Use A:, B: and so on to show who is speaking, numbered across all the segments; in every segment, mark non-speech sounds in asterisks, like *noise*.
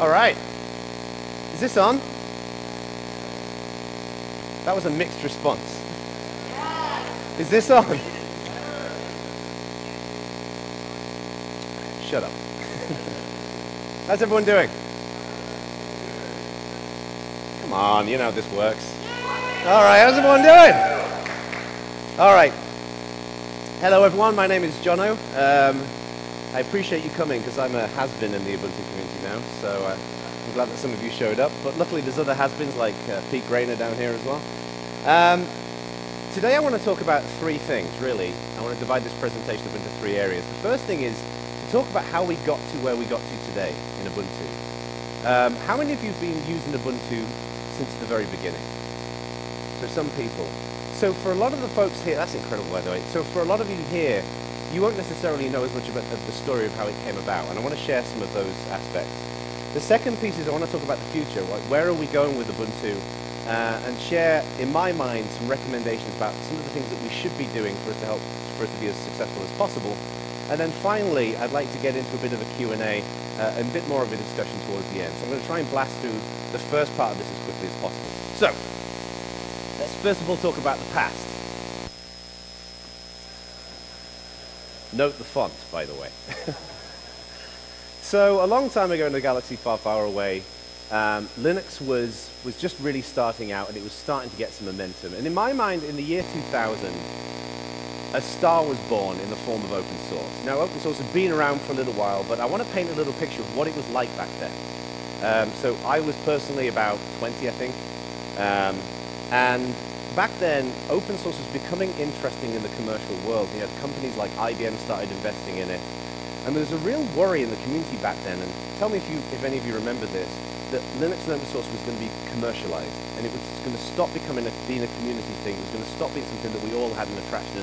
A: All right. Is this on? That was a mixed response. Is this on? Shut up. *laughs* How's everyone doing? Come on, you know how this works. All right, how's everyone doing? All right. Hello, everyone. My name is Jono. Um, I appreciate you coming because I'm a has-been in the Ubuntu community now, so uh, I'm glad that some of you showed up. But luckily, there's other has-beens like uh, Pete Graner down here as well. Um, today, I want to talk about three things, really. I want to divide this presentation up into three areas. The first thing is to talk about how we got to where we got to today in Ubuntu. Um, how many of you have been using Ubuntu since the very beginning? So some people. So for a lot of the folks here, that's incredible by the way. So for a lot of you here, you won't necessarily know as much about the story of how it came about, and I want to share some of those aspects. The second piece is I want to talk about the future. like Where are we going with Ubuntu? Uh, and share, in my mind, some recommendations about some of the things that we should be doing for it to help for it to be as successful as possible. And then finally, I'd like to get into a bit of a Q&A uh, and a bit more of a discussion towards the end. So I'm going to try and blast through the first part of this as quickly as possible. So, let's first of all talk about the past. Note the font, by the way. *laughs* so a long time ago in a galaxy far, far away, um, Linux was, was just really starting out and it was starting to get some momentum. And in my mind, in the year 2000, a star was born in the form of open source. Now, open source had been around for a little while, but I want to paint a little picture of what it was like back then. Um, so I was personally about 20, I think. Um, and back then, open source was becoming interesting in the commercial world. You had companies like IBM started investing in it. And there was a real worry in the community back then, and tell me if, you, if any of you remember this, that Linux and open source was going to be commercialized, and it was going to stop becoming a, being a community thing. It was going to stop being something that we all had an attraction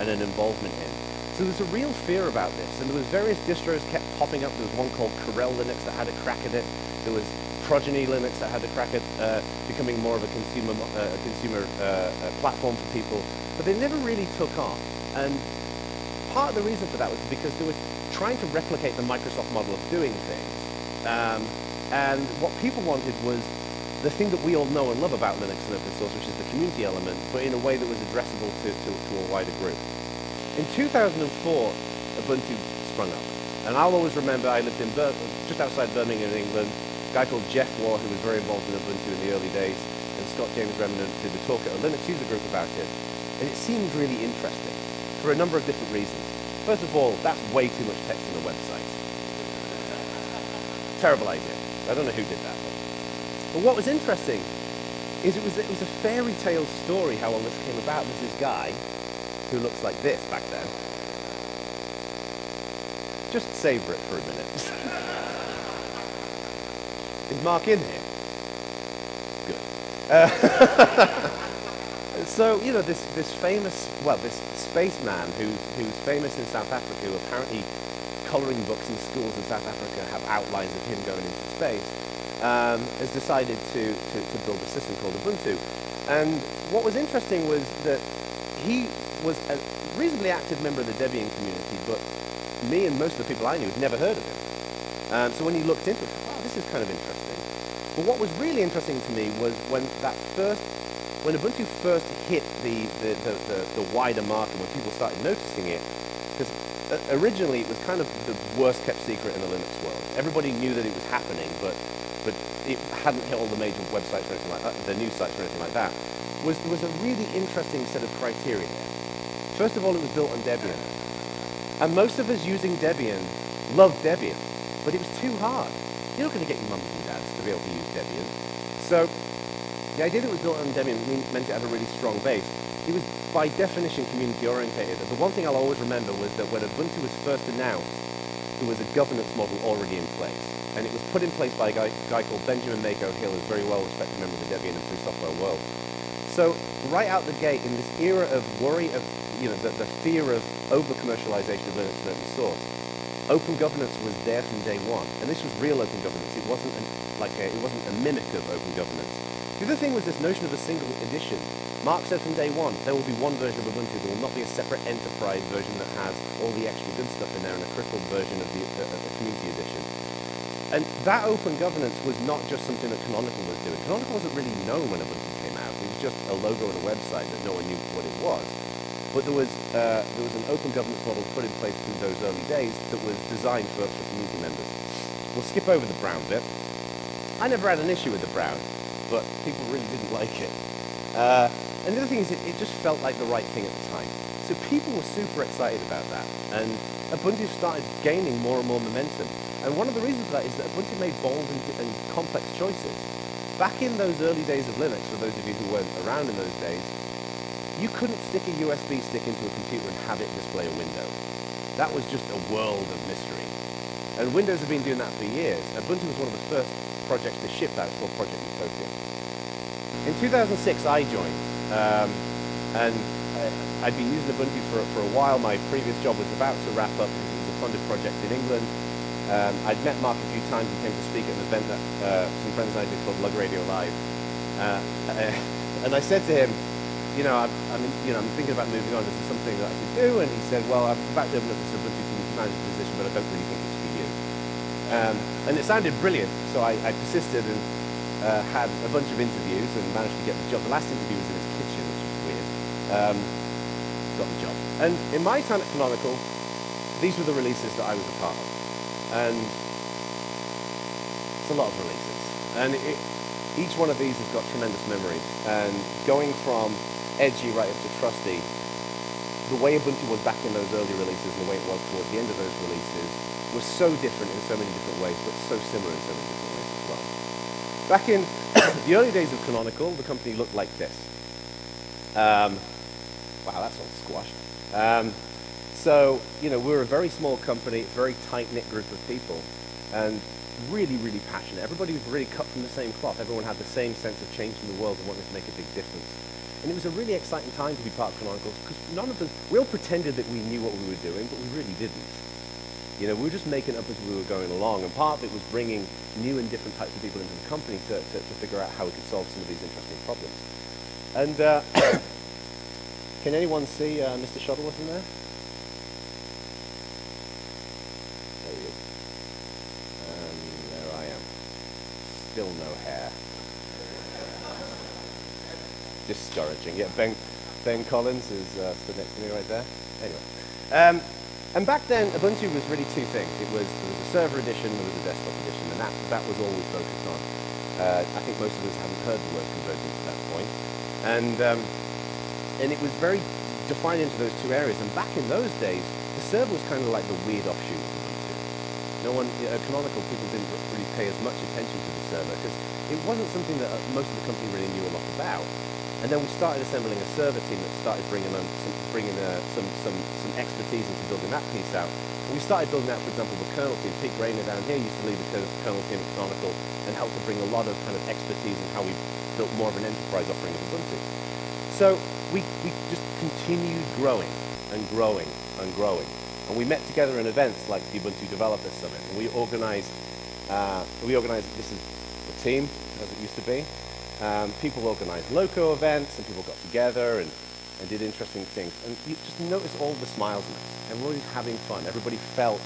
A: and an involvement in. So there was a real fear about this, and there was various distros kept popping up. There was one called Corel Linux that had a crack at it. There was Progeny Linux that had a crack at uh, becoming more of a consumer, uh, consumer uh, platform for people, but they never really took off. And part of the reason for that was because they were trying to replicate the Microsoft model of doing things. Um, and what people wanted was the thing that we all know and love about Linux and open source, which is the community element, but in a way that was addressable to, to, to a wider group. In 2004, Ubuntu sprung up. And I'll always remember I lived in Bir just outside Birmingham, in England, guy called Jeff Waugh, who was very involved in Ubuntu in the early days, and Scott James Remnant did a talk at a Linux user group about it. And it seemed really interesting for a number of different reasons. First of all, that's way too much text on a website. Terrible idea. I don't know who did that. But what was interesting is it was, it was a fairy tale story how all this came about. There's this guy who looks like this back then. Just savor it for a minute. *laughs* Is Mark in here? Good. Uh, *laughs* so, you know, this, this famous, well, this spaceman who's, who's famous in South Africa, who apparently coloring books in schools in South Africa have outlines of him going into space, um, has decided to, to, to build a system called Ubuntu. And what was interesting was that he was a reasonably active member of the Debian community, but me and most of the people I knew had never heard of him. Um, so when you looked into it, wow, this is kind of interesting. But what was really interesting to me was when that first, when Ubuntu first hit the, the, the, the, the wider market, when people started noticing it, because uh, originally it was kind of the worst kept secret in the Linux world. Everybody knew that it was happening, but, but it hadn't hit all the major websites or anything like that, the news sites or anything like that. Was, was a really interesting set of criteria. First of all, it was built on Debian. And most of us using Debian loved Debian, but it was too hard. You're not going to get your mums able to use Debian. So the idea that was built on Debian meant it had a really strong base. It was by definition community orientated. The one thing I'll always remember was that when Ubuntu was first announced, there was a governance model already in place. And it was put in place by a guy, guy called Benjamin Mako Hill, who's a very well-respected member of the Debian and free software world. So right out the gate, in this era of worry of, you know, the, the fear of over-commercialization of Linux and open source, open governance was there from day one, and this was real open governance. It wasn't an, like a, it wasn't a mimic of open governance. The other thing was this notion of a single edition. Mark said from day one, there will be one version of Ubuntu. There will not be a separate enterprise version that has all the extra good stuff in there and a crippled version of the, uh, the community edition. And that open governance was not just something that Canonical was doing. Canonical wasn't really known when Ubuntu came out. It was just a logo and a website that no one knew what it was. But there was, uh, there was an open governance model put in place in those early days that was designed for, for community members. We'll skip over the brown bit. I never had an issue with the brown, but people really didn't *laughs* like it. Uh, and the other thing is, it, it just felt like the right thing at the time. So people were super excited about that. And Ubuntu started gaining more and more momentum. And one of the reasons for that is that Ubuntu made bold and, and complex choices. Back in those early days of Linux, for those of you who weren't around in those days, you couldn't stick a USB stick into a computer and have it display a window. That was just a world of mystery. And Windows have been doing that for years. Ubuntu was one of the first projects to ship that, called Project Utopia. In 2006, I joined, um, and I'd been using Ubuntu for, for a while. My previous job was about to wrap up. It was a funded project in England. Um, I'd met Mark a few times. He came to speak at an event that uh, some friends and I did called Lug Radio Live. Uh, *laughs* and I said to him, you know, I'm, I'm, you know, I'm thinking about moving on. Is this something that I could do? And he said, well, I'm about to open up this Ubuntu community manager position, but I don't really think it's. Um, and it sounded brilliant, so I, I persisted and uh, had a bunch of interviews and managed to get the job. The last interview was in his kitchen, which was weird. Um, got the job. And in my time at Canonical, these were the releases that I was a part of. And it's a lot of releases. And it, each one of these has got tremendous memories. And going from edgy right up to trusty. The way Ubuntu was back in those early releases and the way it was towards the end of those releases was so different in so many different ways, but so similar in so many different ways as well. Back in *coughs* the early days of Canonical, the company looked like this. Um, wow, that's all squashed. Um, so, you know, we're a very small company, very tight-knit group of people, and really, really passionate. Everybody was really cut from the same cloth. Everyone had the same sense of changing the world and wanting to make a big difference. And it was a really exciting time to be part of Canonicals because none of us, we all pretended that we knew what we were doing, but we really didn't. You know, we were just making up as we were going along, and part of it was bringing new and different types of people into the company to, to, to figure out how we could solve some of these interesting problems. And uh, *coughs* can anyone see uh, Mr. Shuttleworth in there? There he is. And there I am. Still no hair discouraging. Yeah, Ben, ben Collins is uh, stood next to me right there. Anyway. Um, and back then, Ubuntu was really two things. It was, there was a server edition, there was a desktop edition, and that, that was all we focused on. Uh, I think most of us haven't heard the word convergence at that point. And, um, and it was very defined into those two areas. And back in those days, the server was kind of like the weird offshoot of Ubuntu. No one, at Canonical, people didn't really pay as much attention to the server because it wasn't something that uh, most of the company really knew a lot about. And then we started assembling a server team that started bringing, on some, bringing uh, some, some, some expertise into building that piece out. And we started building out, for example, the kernel team. Pete Graner down here used to lead the kernel team at Canonical and helped to bring a lot of kind of expertise in how we built more of an enterprise offering of Ubuntu. So we, we just continued growing and growing and growing. And we met together in events like the Ubuntu Developer Summit. And we organized, uh, we organized, this is a team, as it used to be, um, people organised local events and people got together and, and did interesting things. And you just notice all the smiles in it. Everybody was having fun. Everybody felt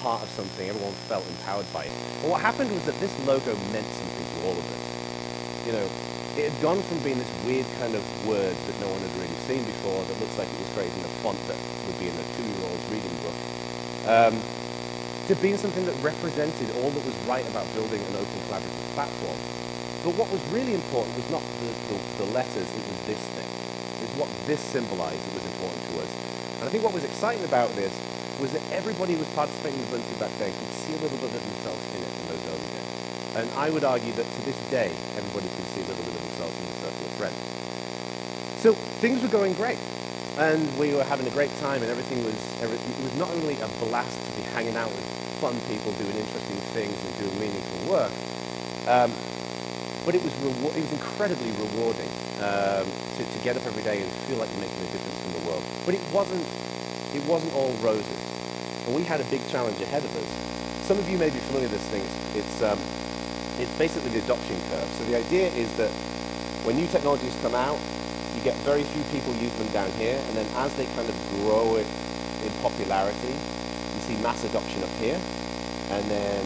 A: part of something. Everyone felt empowered by it. But what happened was that this logo meant something to all of us. You know, it had gone from being this weird kind of word that no one had really seen before that looks like it was created in a font that would be in a two-year-old's reading book, um, to being something that represented all that was right about building an open collaborative platform but what was really important was not the, the, the letters, it was this thing. It was what this symbolized that was important to us. And I think what was exciting about this was that everybody who was participating in the Ubuntu back then could see a little bit of themselves in it in those early days. And I would argue that to this day, everybody can see a little bit of themselves in the circle of friends. So things were going great. And we were having a great time and everything was, it was not only a blast to be hanging out with fun people doing interesting things and doing meaningful work, um, but it was, it was incredibly rewarding um, to, to get up every day and feel like you're making a difference in the world. But it wasn't, it wasn't all roses. And we had a big challenge ahead of us. Some of you may be familiar with this thing. It's, um, it's basically the adoption curve. So the idea is that when new technologies come out, you get very few people use them down here, and then as they kind of grow in popularity, you see mass adoption up here, and then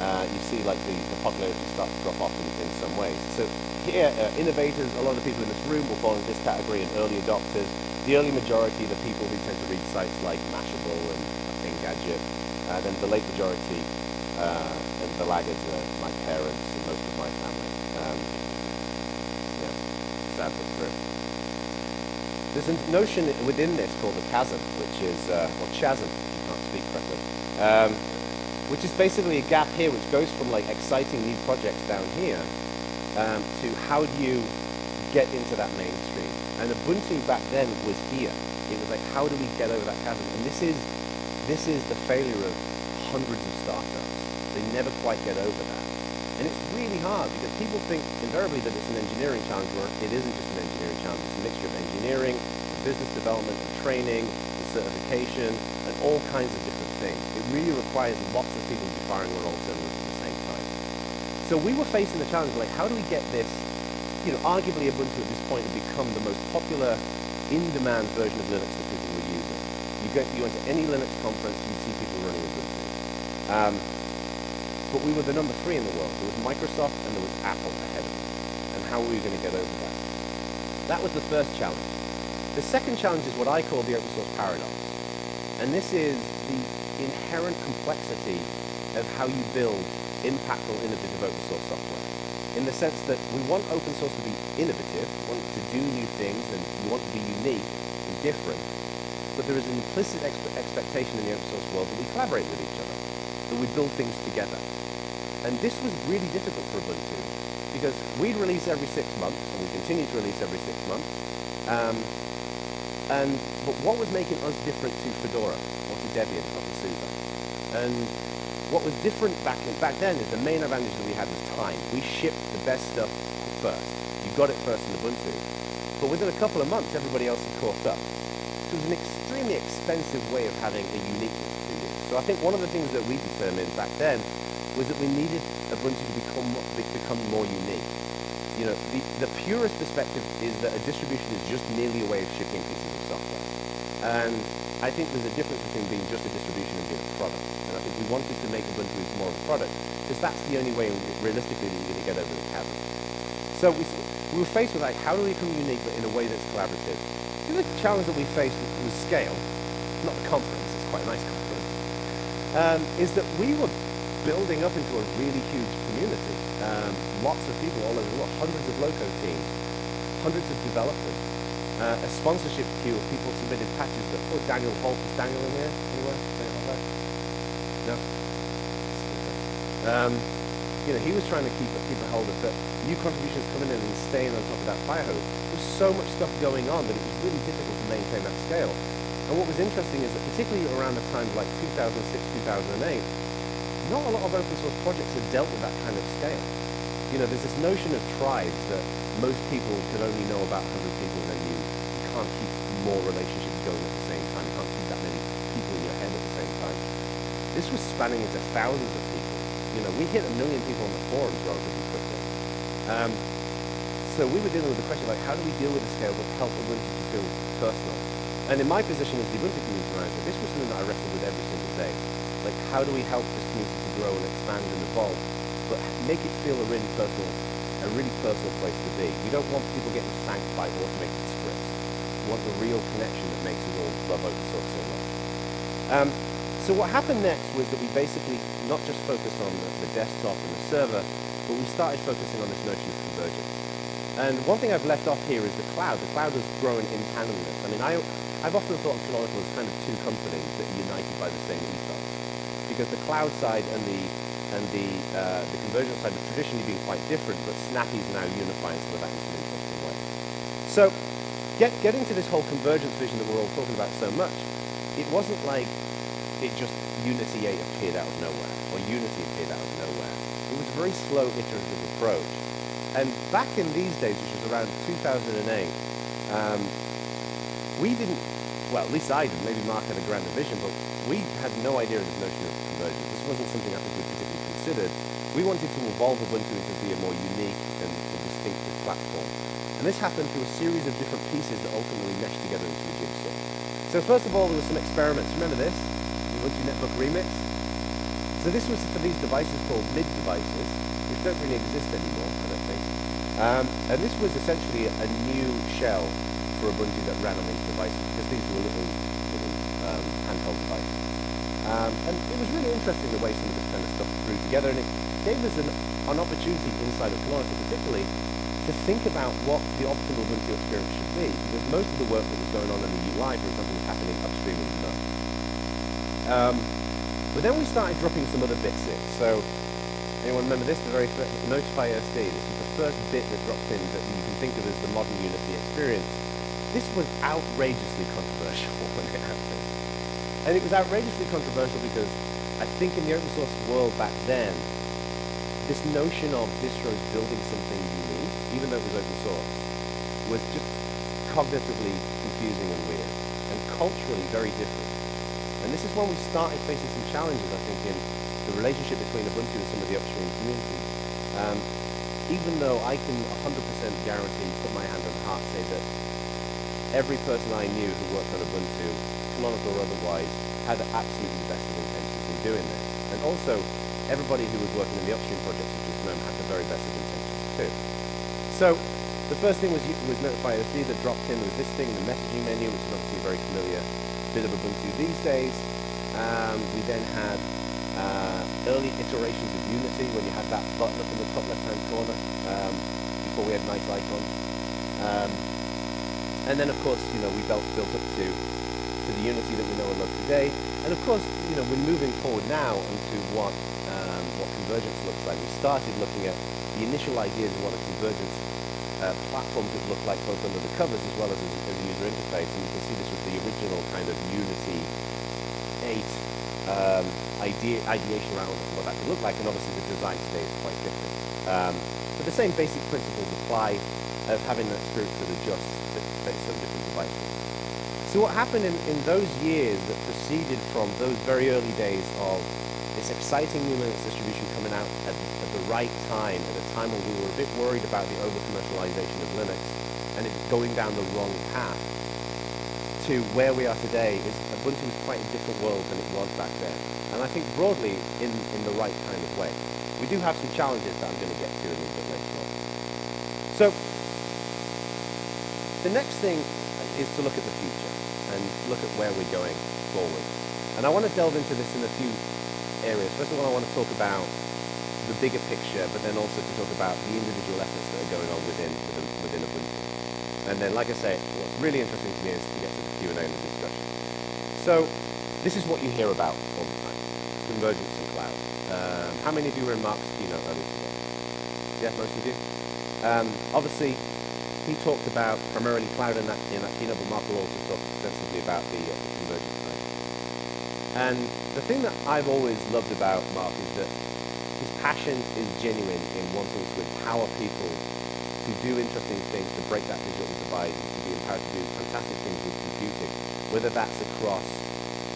A: uh, you see like the, the popularity start to drop off in, in some ways. So here, uh, innovators, a lot of the people in this room will fall into this category, and early adopters. The early majority, the people who tend to read sites like Mashable and Engadget, uh, then the late majority uh, and the laggards are my parents and most of my family. Um, yeah, sad but true. There's a notion within this called the chasm, which is, uh, or chasm, if you can't speak correctly. Um, which is basically a gap here which goes from like exciting new projects down here um, to how do you get into that mainstream. And Ubuntu back then was here. It was like, how do we get over that chasm? And this is, this is the failure of hundreds of startups. They never quite get over that. And it's really hard because people think invariably that it's an engineering challenge where it isn't just an engineering challenge. It's a mixture of engineering, business development, and training, and certification, and all kinds of thing. It really requires lots of people to be firing on all cylinders at the same time. So we were facing the challenge of like, how do we get this, you know, arguably Ubuntu at this point had become the most popular in-demand version of Linux that people were using. You go, you went to any Linux conference, you'd see people running Ubuntu. Um, but we were the number three in the world. There was Microsoft and there was Apple ahead of us. And how were we going to get over that? That was the first challenge. The second challenge is what I call the open source paradox. And this is the inherent complexity of how you build impactful, innovative open source software. In the sense that we want open source to be innovative, we want to do new things, and we want to be unique and different. But there is an implicit expe expectation in the open source world that we collaborate with each other, that we build things together. And this was really difficult for Ubuntu because we'd release every six months, and we continue to release every six months. Um, and but what was making us different to Fedora, Debian, to SUSE? And what was different back in, back then is the main advantage that we had was time. We shipped the best stuff first. You got it first in Ubuntu. But within a couple of months, everybody else had caught up. So it was an extremely expensive way of having a uniqueness to you. So I think one of the things that we determined back then was that we needed Ubuntu to become, become more unique. You know, the, the purest perspective is that a distribution is just merely a way of shipping pieces of software. and I think there's a difference between being just a distribution and being a product. And I think we wanted to make Ubuntu into more of a product, because that's the only way, realistically, that you're going to get over the chasm. So we, we were faced with like, how do we become unique, but in a way that's collaborative? The challenge that we faced was scale, not the conference, it's quite a nice conference, um, is that we were building up into a really huge community. Um, lots of people all over the world, hundreds of loco teams, hundreds of developers, uh, a sponsorship queue of people submitted patches that, oh, Daniel Holbach, is Daniel in there? Anywhere? No? Um, you know, he was trying to keep, keep a hold of it. New contributions coming in and staying on top of that fire hose. There was so much stuff going on that it was really difficult to maintain that scale. And what was interesting is that particularly around the time like 2006, 2008, not a lot of open source projects had dealt with that kind of scale. You know, there's this notion of tribes that most people could only know about 100 people in you can't keep more relationships going at the same time. You can't keep that many people in your head at the same time. This was spanning into thousands of people. You know, we hit a million people on the forums relatively quickly. Um, so we were dealing with the question like, how do we deal with the scale but help Ubuntu to feel personal? And in my position as the Ubuntu community manager, this was something that I wrestled with every single day. Like, how do we help this community to grow and expand and evolve, but make it feel a really personal, a really personal place to be? We don't want people getting thanked by automated want the real connection that makes us all love open source so much. Um, so what happened next was that we basically not just focused on the, the desktop and the server, but we started focusing on this notion of convergence. And one thing I've left off here is the cloud. The cloud was growing in tandem with this. I mean, I, I've often thought of Canonical as kind of two companies that are united by the same ethos. Because the cloud side and the and the uh, the convergence side have traditionally been quite different, but Snappy is now unifying some of that into an interesting way. So get, getting to this whole convergence vision that we're all talking about so much, it wasn't like it just Unity 8 appeared out of nowhere, or Unity appeared out of nowhere. It was a very slow, iterative approach. And back in these days, which was around 2008, um, we didn't, well, at least I didn't, maybe Mark had a grander vision, but we had no idea of this notion of convergence. This wasn't something I think we particularly considered. We wanted to evolve Ubuntu into be a more unique and, and distinctive platform. And this happened through a series of different pieces that ultimately meshed together into the jigsaw. So first of all, there were some experiments. Remember this? The Ubuntu Netbook Remix? So this was for these devices called MID devices, which don't really exist anymore, I don't think. Um, and this was essentially a new shell for Ubuntu that ran on these devices, because these were little, little um, handheld devices. Um, and it was really interesting the way some of this kind of stuff grew together, and it gave us an, an opportunity inside of Canonical particularly to think about what the optimal Ubuntu experience should be, because most of the work that was going on in the UI, for example, was happening upstream the um, but then we started dropping some other bits in. So, anyone remember this? The very first, Notify OSD. This was the first bit that dropped in that you can think of as the modern Unity experience. This was outrageously controversial *laughs* when it happened. And it was outrageously controversial because I think in the open source world back then, this notion of distros building something unique, even though it was open source, was just cognitively confusing and weird, and culturally very different. And this is when we started facing some challenges, I think, in the relationship between Ubuntu and some of the upstream communities. Um, even though I can 100% guarantee, put my hand on the heart, say that every person I knew who worked on Ubuntu, canonical or otherwise, had absolutely the best of intentions in doing this. And also, everybody who was working in the upstream projects of GSM had the very best of intentions too. So, the first thing was, was Notify OSD that dropped in was this thing, the messaging menu, which is obviously a very familiar bit of Ubuntu these days. Um, we then had uh, early iterations of Unity when you had that button up in the top left-hand corner um, before we had nice icons. Um, and then, of course, you know, we built, built up to, to the Unity that we know and love today. And of course, you know, we're moving forward now into what, um, what convergence looks like. We started looking at the initial ideas of what a convergence uh, platform could look like both under the covers as well as as, a user interface. And you can see this was the original kind of Unity 8 um, idea, ideation around what that could look like. And obviously the design today is quite different. Um, but the same basic principles apply of having that spirit that adjusts based on different devices. So what happened in, in those years that proceeded from those very early days of this exciting new Linux distribution coming out at, at the right time, at a time when we were a bit worried about the over-commercialization of Linux and it's going down the wrong path, to where we are today is Ubuntu is quite a different world than it was back then. And I think broadly in, in the right kind of way. We do have some challenges that I'm going to get to a little bit later on. So, the next thing is to look at the future and look at where we're going forward. And I want to delve into this in a few areas. First of all, I want to talk about the bigger picture, but then also to talk about the individual that are going on within within, Ubuntu. And then, like I say, what's really interesting to me is to get to the Q&A and the discussion. So, this is what you hear about all the time, convergence and cloud. Um, how many of you were in Mark's keynote earlier today? Yeah, most of you. Um, obviously, he talked about primarily cloud in that, in that keynote, but Mark will also talk extensively about the, uh, the convergence side. And the thing that I've always loved about Mark is that passion is genuine in wanting to empower people to do interesting things, to break that digital divide, to be empowered to do fantastic things with computing, whether that's across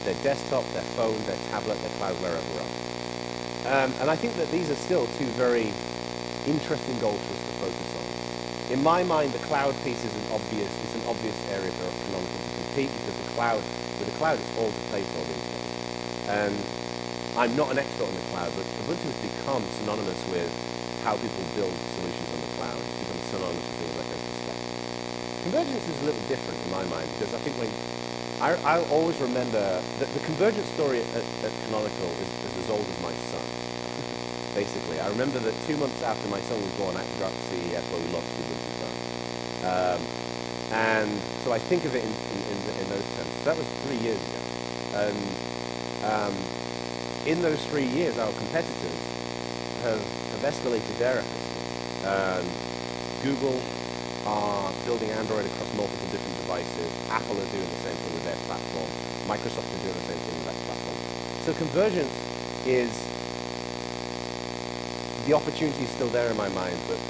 A: their desktop, their phone, their tablet, their cloud, wherever else. Um, and I think that these are still two very interesting goals for us to focus on. In my mind, the cloud piece is an obvious, it's an obvious area for Canonical to compete because the cloud, with the cloud, it's all to play for these days. And I'm not an expert on the cloud, but Ubuntu has become synonymous with how people build solutions on the cloud. It's become synonymous with things like OpenStack. Convergence is a little different in my mind because I think when I, I always remember that the convergence story at, at Canonical is, is as old as my son. *laughs* Basically, I remember that two months after my son was born, I had to go out where we Ubuntu. Um, and so I think of it in, in, in, in those terms. That was three years ago. And um, in those three years, our competitors their efforts. Um, Google are building Android across multiple different devices. Apple are doing the same thing with their platform. Microsoft are doing the same thing with their platform. So convergence is, the opportunity is still there in my mind, but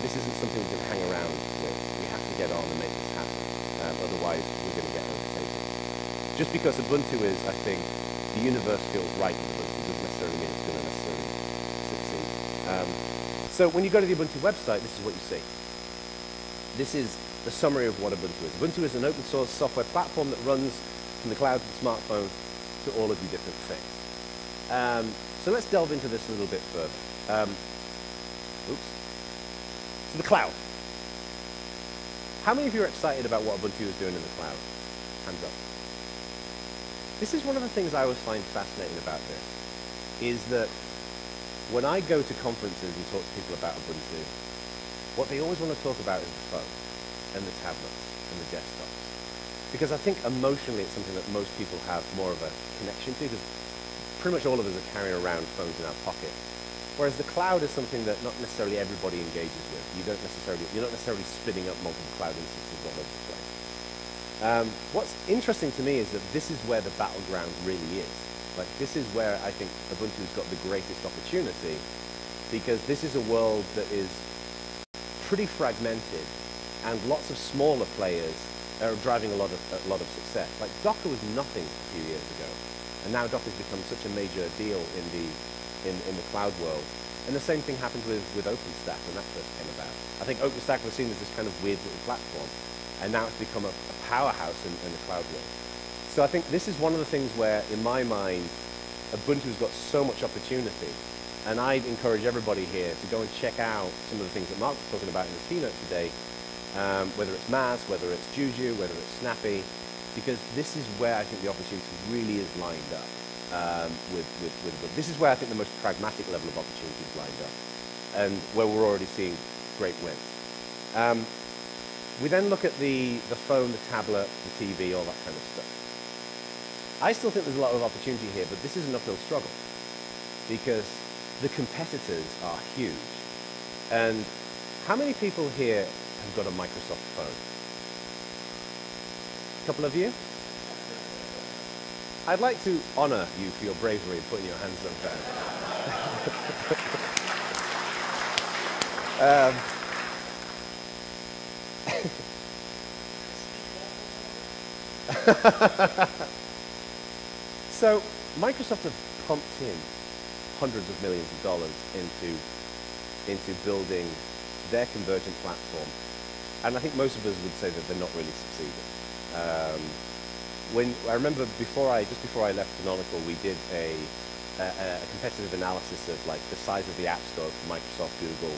A: this isn't something we can hang around with. We have to get on and make this happen. Um, otherwise, we're going to get overtaken. Just because Ubuntu is, I think, the universe feels right with Ubuntu doesn't necessarily mean it's going to necessarily succeed. Um, so when you go to the Ubuntu website, this is what you see. This is the summary of what Ubuntu is. Ubuntu is an open source software platform that runs from the cloud to the smartphone to all of your different things. Um, So let's delve into this a little bit further. Um, oops. So the cloud. How many of you are excited about what Ubuntu is doing in the cloud? Hands up. This is one of the things I always find fascinating about this, is that when I go to conferences and talk to people about Ubuntu, what they always want to talk about is the phone and the tablets and the desktops. Because I think emotionally it's something that most people have more of a connection to, because pretty much all of us are carrying around phones in our pocket. Whereas the cloud is something that not necessarily everybody engages with. You don't necessarily, you're not necessarily spinning up multiple cloud instances all over the place. Um, what's interesting to me is that this is where the battleground really is. Like this is where I think Ubuntu's got the greatest opportunity because this is a world that is pretty fragmented and lots of smaller players are driving a lot of, a lot of success. Like Docker was nothing a few years ago and now Docker's become such a major deal in the, in, in the cloud world. And the same thing happened with, with OpenStack when that first came about. I think OpenStack was seen as this kind of weird little platform and now it's become a, a powerhouse in, in the cloud world. So I think this is one of the things where, in my mind, Ubuntu's got so much opportunity. And I'd encourage everybody here to go and check out some of the things that Mark was talking about in the keynote today, um, whether it's MAAS, whether it's Juju, whether it's Snappy, because this is where I think the opportunity really is lined up. Um, with, with, with, this is where I think the most pragmatic level of opportunity is lined up, and where we're already seeing great wins. Um, we then look at the, the phone, the tablet, the TV, all that kind of stuff. I still think there's a lot of opportunity here, but this is an uphill struggle because the competitors are huge. And how many people here have got a Microsoft phone? A couple of you? I'd like to honor you for your bravery in putting your hands up there. *laughs* um, *laughs* so Microsoft have pumped in hundreds of millions of dollars into, into building their convergent platform. And I think most of us would say that they're not really succeeding. Um, when I remember before I just before I left Canonical, we did a, a, a, competitive analysis of like the size of the app store for Microsoft, Google,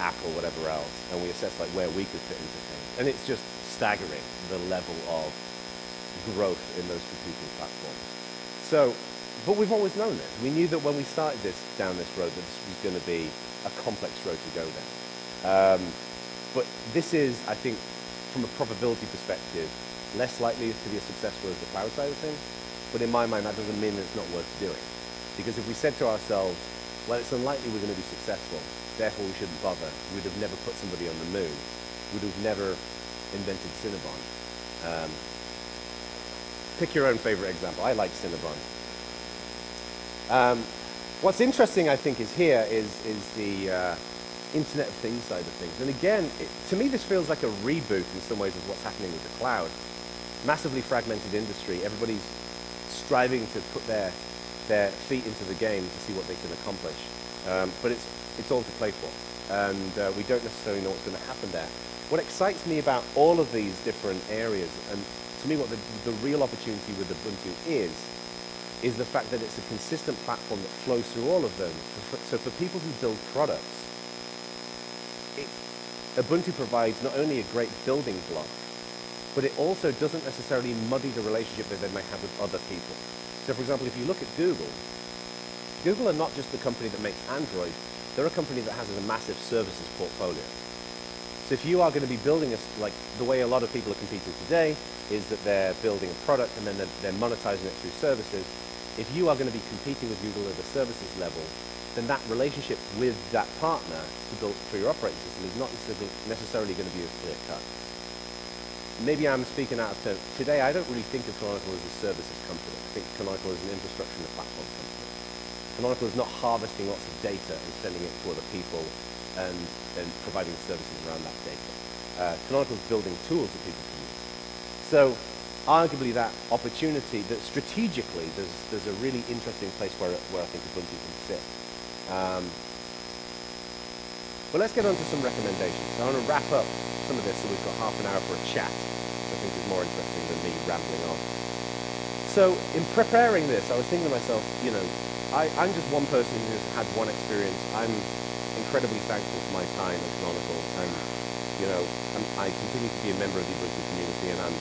A: Apple, whatever else, and we assessed like where we could fit into things. And it's just staggering the level of growth in those computing platforms. So, but we've always known this. We knew that when we started this down this road, that this was going to be a complex road to go down. Um, but this is, I think, from a probability perspective, less likely to be as successful as the cloud side of things. But in my mind, that doesn't mean that it's not worth doing. Because if we said to ourselves, well, it's unlikely we're going to be successful, therefore we shouldn't bother, we'd have never put somebody on the moon, we'd have never invented Cinnabon. Um, pick your own favorite example. I like Cinnabon. Um, what's interesting, I think, is here is, is the uh, Internet of Things side of things. And again, it, to me, this feels like a reboot in some ways of what's happening with the cloud. Massively fragmented industry. Everybody's striving to put their, their feet into the game to see what they can accomplish. Um, but it's, it's all to play for. And uh, we don't necessarily know what's going to happen there. What excites me about all of these different areas, and to me what the, the real opportunity with Ubuntu is, is the fact that it's a consistent platform that flows through all of them. So for people who build products, it, Ubuntu provides not only a great building block, but it also doesn't necessarily muddy the relationship that they might have with other people. So for example, if you look at Google, Google are not just the company that makes Android, they're a company that has a massive services portfolio. So if you are going to be building a, like the way a lot of people are competing today is that they're building a product and then they're, they're monetizing it through services. If you are going to be competing with Google at the services level, then that relationship with that partner to build for your operating system is not necessarily going to be as clear cut. Maybe I'm speaking out of turn. Today, I don't really think of Canonical as a services company. I think Canonical is an infrastructure and a platform company. Canonical is not harvesting lots of data and sending it to other people and, and providing services around that data. Uh, Canonical is building tools that people can use. So arguably that opportunity, that strategically there's, there's a really interesting place where, where I think Ubuntu can sit. Um, but let's get on to some recommendations. So I want to wrap up some of this so we've got half an hour for a chat, I think is more interesting than me rambling on. So in preparing this, I was thinking to myself, you know, I, I'm just one person who's had one experience. I'm incredibly thankful for my time at Canonical, and you know, I'm, I continue to be a member of the Ubuntu community, and I'm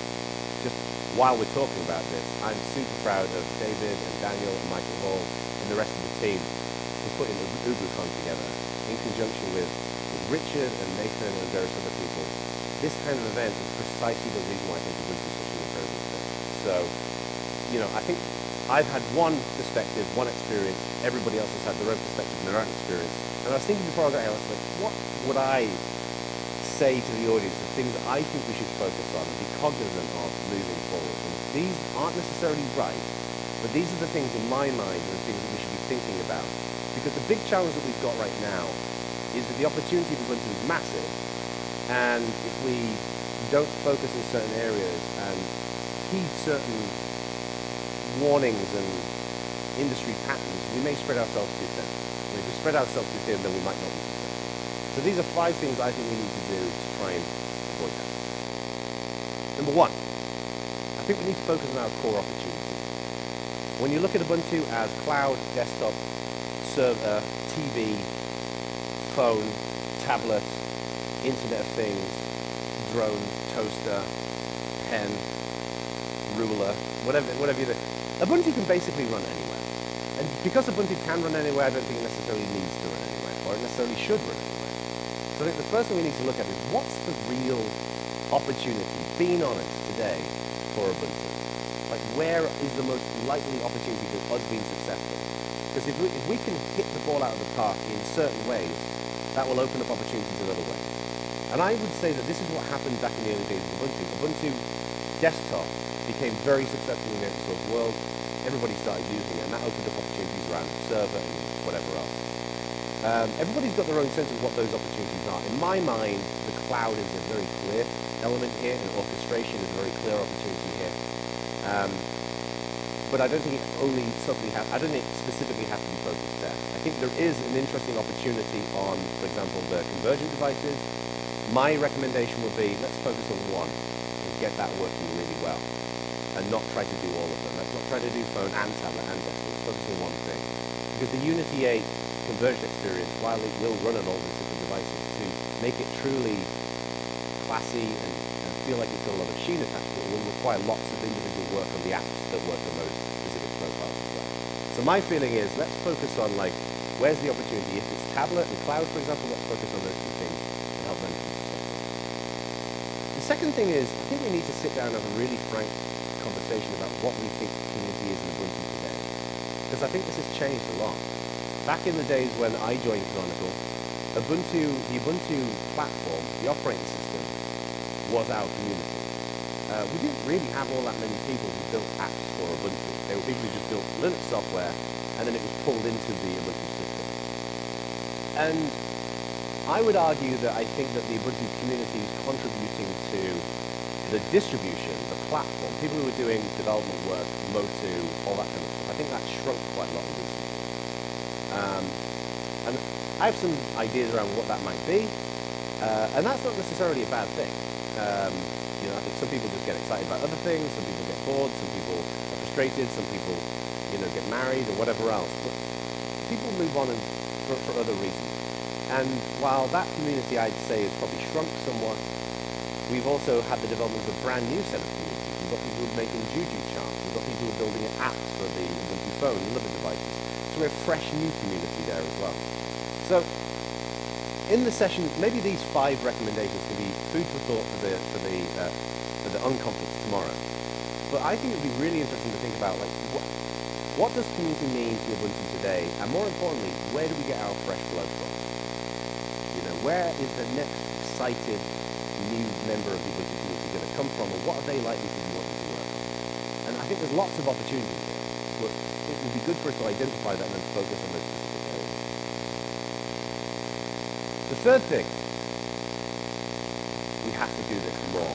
A: just while we're talking about this, I'm super proud of David and Daniel and Michael Hall and the rest of the team for putting the UbuCon together in conjunction with, with Richard and Nathan and various other people. This kind of event is precisely the reason why I think Ubuntu is such an incredible thing. So, you know, I think I've had one perspective, one experience. Everybody else has had their own perspective and their own experience. And I was thinking before I got here, I was like, what would I say to the audience, the things that I think we should focus on and be cognizant of moving forward. And these aren't necessarily right, but these are the things in my mind are the things that we should be thinking about. Because the big challenge that we've got right now is that the opportunity for Ubuntu is massive, and if we don't focus in certain areas and heed certain warnings and industry patterns, we may spread ourselves too thin. Spread ourselves too thin, then we might not be so these are five things I think we need to do to try and avoid that. Number one, I think we need to focus on our core opportunities. When you look at Ubuntu as cloud, desktop, server, TV, phone, tablet, Internet of Things, drone, toaster, pen, ruler, whatever, whatever you do, Ubuntu can basically run anywhere. And because Ubuntu can run anywhere, I don't think it necessarily needs to run anywhere, or it necessarily should run anywhere. So I think the first thing we need to look at is what's the real opportunity, being honest, today for Ubuntu? Like where is the most likely opportunity for us being successful? Because if we, if we can hit the ball out of the park in certain ways, that will open up opportunities in other ways. And I would say that this is what happened back in the early days of Ubuntu. Ubuntu desktop became very successful in the open source world. Everybody started using it, and that opened up opportunities around server and whatever else. Um, everybody's got their own sense of what those opportunities are. In my mind, the cloud is a very clear element here, and orchestration is a very clear opportunity here. Um, but I don't think it only certainly have, I don't think it specifically has to be focused there. I think there is an interesting opportunity on, for example, the convergent devices. My recommendation would be let's focus on one and get that working really well, and not try to do all of not try to do phone and tablet and desktop. Focus on one thing. Because the Unity 8 converged experience, while it will run on all these different devices, to make it truly classy and, and feel like it's got a lot of sheen attached to it, will require lots of individual work on the apps that work on those specific profiles as well. So my feeling is, let's focus on like, where's the opportunity? If it's tablet and cloud, for example, let's focus on those two things and help them. The second thing is, I think we need to sit down and have a really frank conversation about what we think community is in Ubuntu today. Because I think this has changed a lot back in the days when I joined Canonical, Ubuntu, the Ubuntu platform, the operating system, was our community. Uh, we didn't really have all that many people who built apps for Ubuntu. They were people who just built Linux software, and then it was pulled into the Ubuntu system. And I would argue that I think that the Ubuntu community is contributing to the distribution, the platform, people who were doing development work, Motu, all that kind of stuff. I think that shrunk quite a lot in recent um, and I have some ideas around what that might be, uh, and that's not necessarily a bad thing. Um, you know, I think some people just get excited about other things, some people get bored, some people are frustrated, some people, you know, get married or whatever else. But people move on and, for, for other reasons. And while that community, I'd say, has probably shrunk somewhat, we've also had the development of a brand new set of communities. We've got people who are making Juju charms. We've got people who are building apps for the Ubuntu phone and other devices. So we have fresh new community there as well. So in the session, maybe these five recommendations can be food for thought for the for the uh, for the unconference tomorrow. But I think it would be really interesting to think about like what what does community mean to Ubuntu today, and more importantly, where do we get our fresh blood from? You know, where is the next excited new member of the Ubuntu community going to come from, and what are they likely to be wanting to work on? And I think there's lots of opportunities but it would be good for us to identify that and then focus on those specific areas. The third thing, we have to do this more.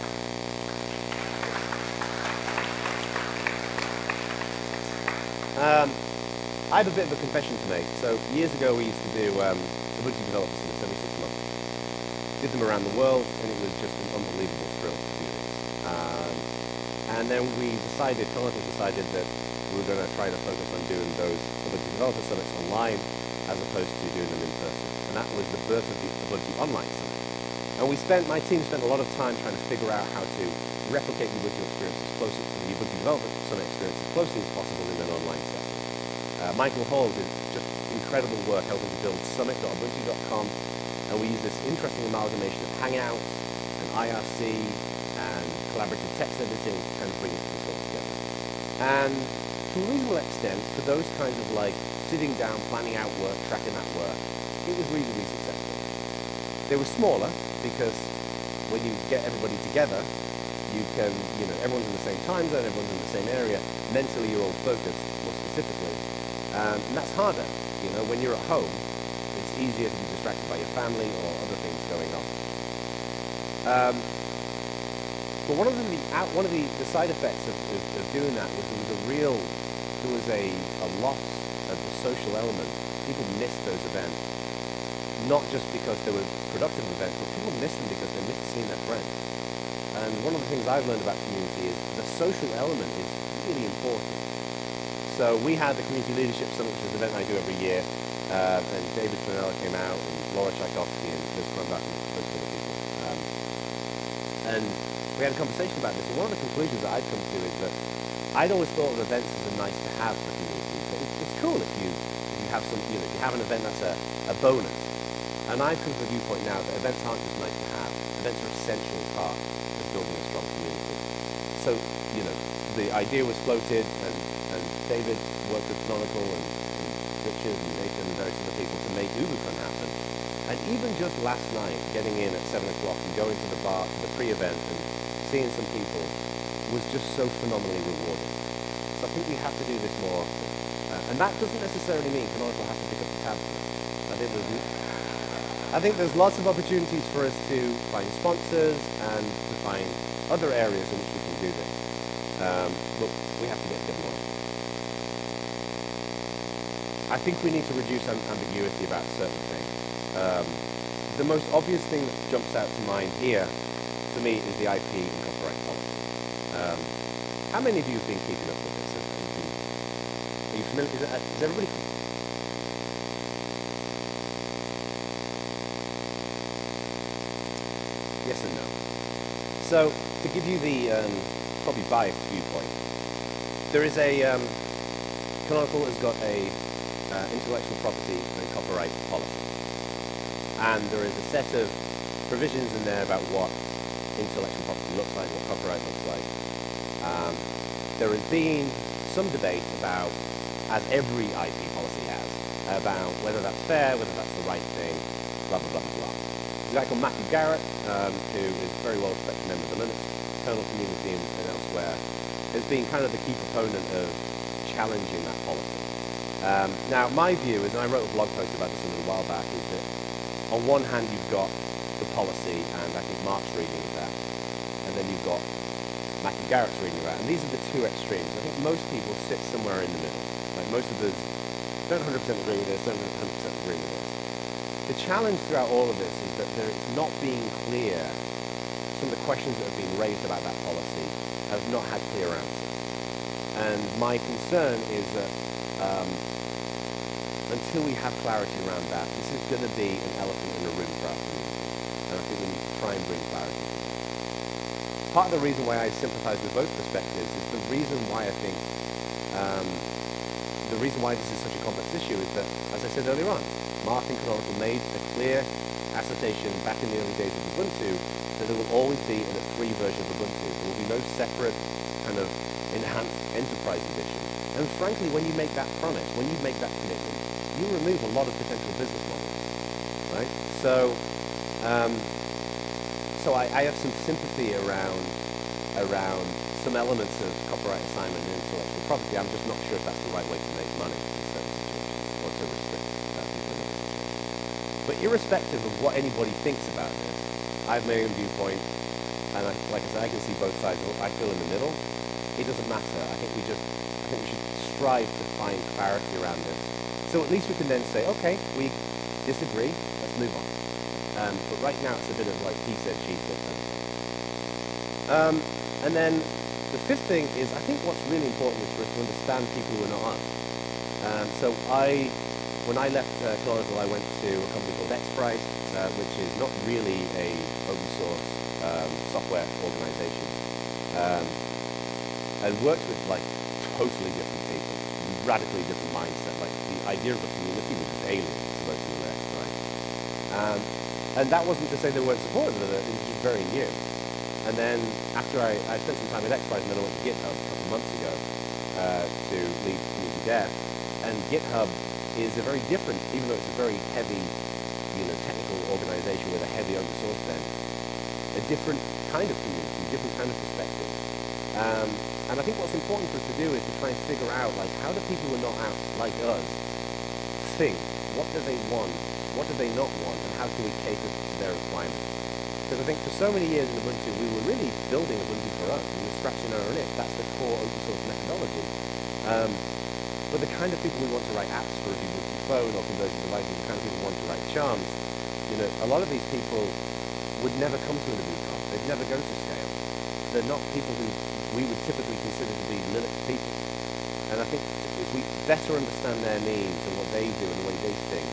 A: Um, I have a bit of a confession to make. So years ago we used to do um, Ubuntu Developer Summits every six months. Did them around the world and it was just an unbelievable thrill to do this. Um, and then we decided, Jonathan decided that we were going to try to focus on doing those Ubuntu Developer Summits online as opposed to doing them in person. And that was the birth of the Ubuntu Online Summit. And we spent, my team spent a lot of time trying to figure out how to replicate the Ubuntu experience as close as the Ubuntu Developer Summit experience as closely as possible in an online setting. Uh, Michael Hall did just incredible work helping to build summit.ubuntu.com and we use this interesting amalgamation of Hangouts and IRC and collaborative text editing to kind of bring this all together. And to a reasonable extent, for those kinds of like sitting down, planning out work, tracking that work, it was reasonably successful. They were smaller, because when you get everybody together, you can, you know, everyone's in the same time zone, everyone's in the same area, mentally you're all focused more specifically. Um, and that's harder, you know, when you're at home, it's easier to be distracted by your family or other things going on. Um, but one of the, one of the, the side effects of, of, of, doing that was there was a real, there was a, a loss of the social element. People missed those events not just because they were productive events, but people miss them because they miss seeing their friends. And one of the things I've learned about community is the social element is really important. So we had the Community Leadership Summit, which is an event I do every year, uh, and David Planella came out, and Laura Czajkowski, and Liz Krumbach, and a bunch of other people. Um, and we had a conversation about this, and one of the conclusions that I'd come to is that I'd always thought of events as a nice to have for community, but it's, it's cool if you, if you have some, you know, if you have an event that's a, a bonus, and I've come to the viewpoint now that events aren't just nice to have. Events are essential part of building a strong community. So, you know, the idea was floated and, and David worked with Canonical and, and Richard and Nathan and various other people to make UbuCon happen. And even just last night, getting in at 7 o'clock and going to the bar, to the pre-event and seeing some people was just so phenomenally rewarding. So I think we have to do this more often. Uh, and that doesn't necessarily mean Canonical has to pick up the tab. I think there's I think there's lots of opportunities for us to find sponsors and to find other areas in which we can do this. Um, but we have to get a bit more. I think we need to reduce ambiguity about certain things. Um, the most obvious thing that jumps out to mind here, to me, is the IP and copyright policy. Um, how many of you have been keeping up with this? Are you familiar? Is, is everybody yes and no. So to give you the um, probably biased viewpoint, there is a um, Canonical has got a uh, intellectual property and copyright policy, and there is a set of provisions in there about what intellectual property looks like, what copyright looks like. Um, there has been some debate about, as every IP policy has, about whether that's fair, whether that's the right thing, blah blah blah blah. A guy called Matthew Garrett, um, who is a very well respected member of the Linux kernel community and, and elsewhere, has been kind of the key proponent of challenging that policy. Um, now, my view is, and I wrote a blog post about this a little while back, is that on one hand you've got policy, and I think Mark's reading of that, and then you've got Matthew Garrett's reading of that, and these are the two extremes. I think most people sit somewhere in the middle. Like most of us don't 100% agree with this, don't 100% agree with this. The challenge throughout all of this is that there is not being clear, some of the questions that have been raised about that policy have not had clear answers. And my concern is that um, until we have clarity around that, this is going to be an elephant in the room for our community. And I think we need to try and bring clarity. Part of the reason why I sympathize with both perspectives is the reason why I think um, the reason why this is such a complex issue is that, as I said earlier on, Martin Canonical made a clear assertion back in the early days of Ubuntu that there will always be a free version of Ubuntu. There will be no separate kind of enhanced enterprise edition. And frankly, when you make that promise, when you make that commitment, you remove a lot of potential business models, right? So, um, so I, I, have some sympathy around around some elements of copyright assignment and intellectual property. I'm just not sure if that's the right way to make money in or to restrict but irrespective of what anybody thinks about this, I have my own viewpoint, and I, like I said, I can see both sides. I feel in the middle. It doesn't matter. I think we just, I think we should strive to find clarity around this. So at least we can then say, okay, we disagree. Let's move on. Um, but right now it's a bit of like he said, she said. Um, and then the fifth thing is, I think what's really important is for us to understand people who are not us. Um, so I, when I left uh, I went to a company called XPRIZE, uh, which is not really a open source um, software organization, um, and worked with like totally different people, radically different mindset. Like the idea of a community was alien to most of the rest, right? And that wasn't to say they weren't supportive of it, it was just very new. And then after I, I spent some time at XPRIZE and then I went to GitHub a couple months ago uh, to lead community dev. And GitHub is a very different, even though it's a very heavy, you know, technical organization with a heavy open source bent, a different kind of community, different kind of perspective. Um, and I think what's important for us to do is to try and figure out, like, how do people who are not out like us think? What do they want? What do they not want? How can we cater to their requirements? Because I think for so many years in Ubuntu, we were really building Ubuntu for us. We were scratching our own itch. That's the core open source methodology. Um, but the kind of people we want to write apps for a Ubuntu phone or conversion devices, the kind of people who want to write charms, you know, a lot of these people would never come to an Ubuntu. They'd never go to scale. They're not people who we would typically consider to be Linux people. And I think if we better understand their needs and what they do and the way they think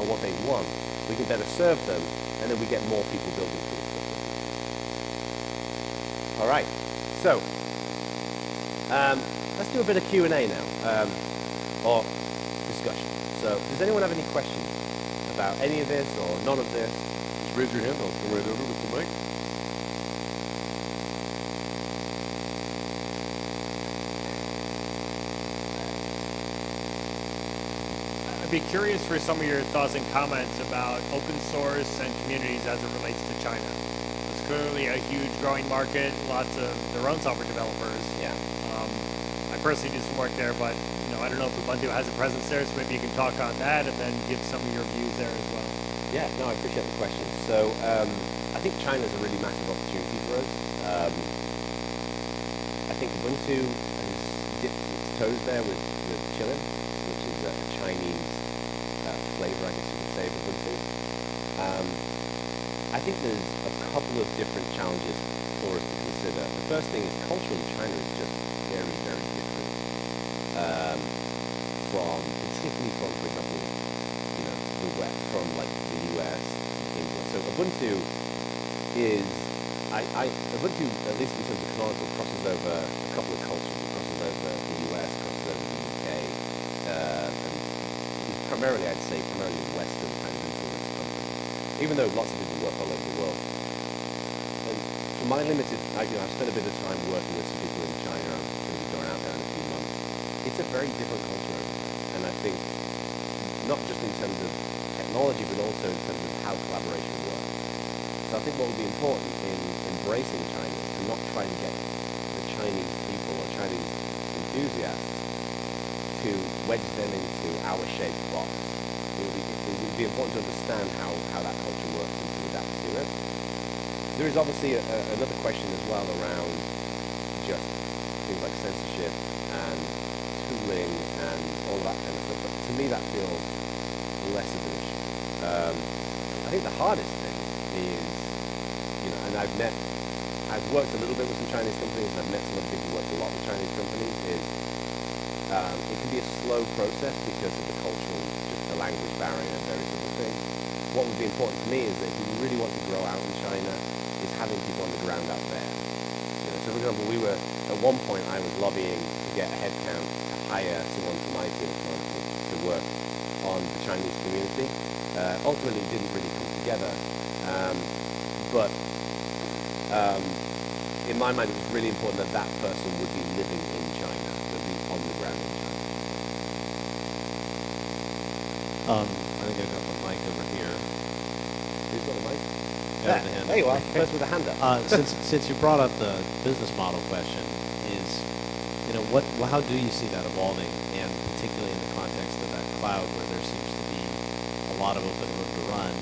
A: and what they want, we can better serve them and then we get more people building stuff. All right, so um, let's do a bit of Q&A now, um, or discussion. So does anyone have any questions about any of this or none of this? Just raise your hand, I'll come right over with the mic.
B: Be curious for some of your thoughts and comments about open source and communities as it relates to China. It's clearly a huge growing market, lots of their own software developers.
A: Yeah.
B: Um, I personally do some work there, but you know, I don't know if Ubuntu has a presence there, so maybe you can talk on that and then give some of your views there as well.
A: Yeah, no, I appreciate the question. So um, I think China is a really massive opportunity for us. Um, I think Ubuntu has dipped its toes there with, with Kylin, which is a Chinese uh, flavor, I guess you could say, Ubuntu. Um, I think there's a couple of different challenges for us to consider. The first thing is culture in China is just very, very different um, from, particularly from, for example, you know, the West, from like the US, England. So Ubuntu is, I, I, Ubuntu, at least in terms of canonical, crosses over a couple of cultures. It crosses over the US, crosses over the UK, uh, and it's primarily, I'd say, primarily Western kind of influenced company, even though lots of people work all over the world. And for my limited, I, you know, I've spent a bit of time working with some people in China. I'm going going out there in a few months. It's a very different culture and I think not just in terms of technology, but also in terms of how collaboration works. So I think what would be important in embracing China is to not try to get the Chinese people or Chinese enthusiasts to wedge them into our shaped box. It would be, it would be important to understand how, how that culture works and to adapt to it. There is obviously a, a, another question as well around just things like censorship and tooling and all that kind of stuff. But to me, that feels less of an issue. Um, I think the hardest thing is, you know, and I've met, I've worked a little bit with some Chinese companies, and I've met some other people who work a lot with Chinese companies, is um, it can be a slow process because of the cultural, just the language barrier and various things. What would be important to me is that if you really want to grow out in China, is having people on the ground out there. You know, so for example, we were, at one point I was lobbying to get a headcount to hire someone from IT and to work on the Chinese community. Uh, ultimately, it didn't really come together. Um, but um, in my mind, it was really important that that person would be living in China, would be on the ground in China.
C: Um, I'm gonna go for Mike over here.
A: Who's got the mic?
C: Yeah,
A: There,
C: the hand
A: there you are, first with a hand up.
C: Uh, since since you brought up the business model question, is you know what well, how do you see that evolving, and particularly in the context of that cloud where there seems to be a lot of open room to run,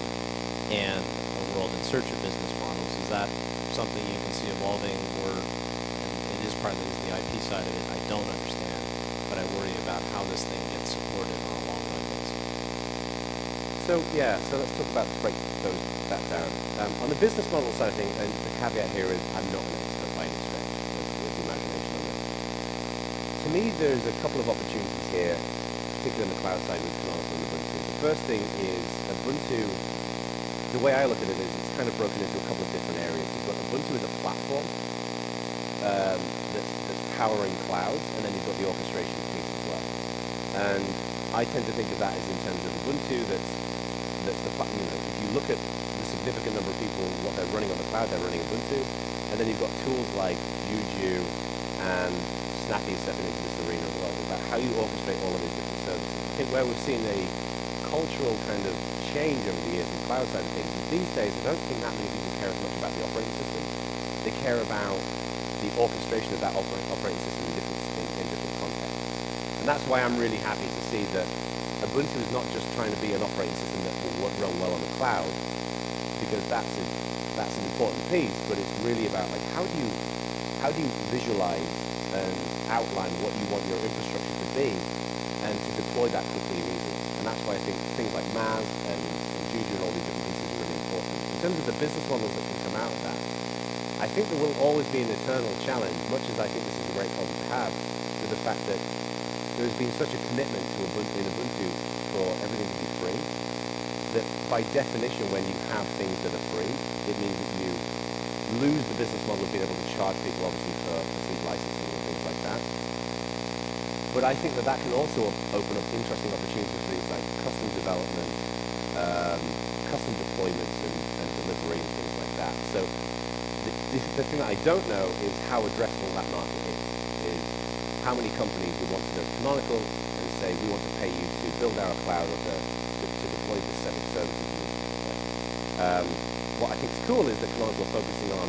C: and a world in search of business models. Is that something you can see evolving, or it is partly the IP side of it I don't understand, but I worry about how this thing gets supported on a long run basis.
A: So yeah, so let's talk about break those that down. Um, on the business model side of things, and the caveat here is I'm not an expert by any stretch. With, the imagination on this. To me, there's a couple of opportunities here particularly on the cloud side with Canonical and Ubuntu. The first thing is Ubuntu, the way I look at it is it's kind of broken into a couple of different areas. You've got Ubuntu as a platform um, that's, that's powering clouds, and then you've got the orchestration piece as well. And I tend to think of that as in terms of Ubuntu that's, that's the, you know, if you look at significant number of people, what uh, they're running on the cloud, they're running Ubuntu, and then you've got tools like Juju and Snappy stepping into this arena as well, about how you orchestrate all of these different services. I think where we've seen a cultural kind of change over the years in the cloud side of things is these days I don't think that many people care as much about the operating system. They care about the orchestration of that operating system in different, in, in different contexts. And that's why I'm really happy to see that Ubuntu is not just trying to be an operating system that will run well on the cloud, because that's a, that's an important piece, but it's really about like how do you how do you visualize and outline what you want your infrastructure to be and to deploy that quickly and easily. And that's why I think things like MAAS and, and Juju and all these different pieces are really important. In terms of the business models that can come out of that, I think there will always be an eternal challenge, much as I think this is a great problem to have, to the fact that there has been such a commitment to Ubuntu, in Ubuntu for everything to be free, that by definition when you have things that are free, it means that you lose the business model of being able to charge people obviously for, for licensing and things like that. But I think that that can also open up interesting opportunities for things like custom development, um, custom deployments and, and delivery and things like that. So the, the, the, thing that I don't know is how addressable that market is, is how many companies would want to go canonical and say we want to pay you to build our cloud or to, to, to deploy this set of services. Um, what I think is cool is that Canonical are focusing on